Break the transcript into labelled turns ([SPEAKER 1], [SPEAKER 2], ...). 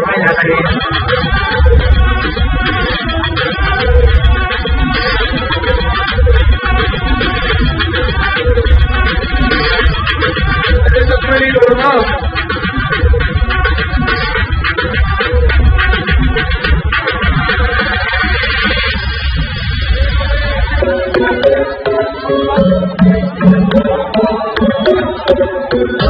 [SPEAKER 1] Vaya a
[SPEAKER 2] Thank you.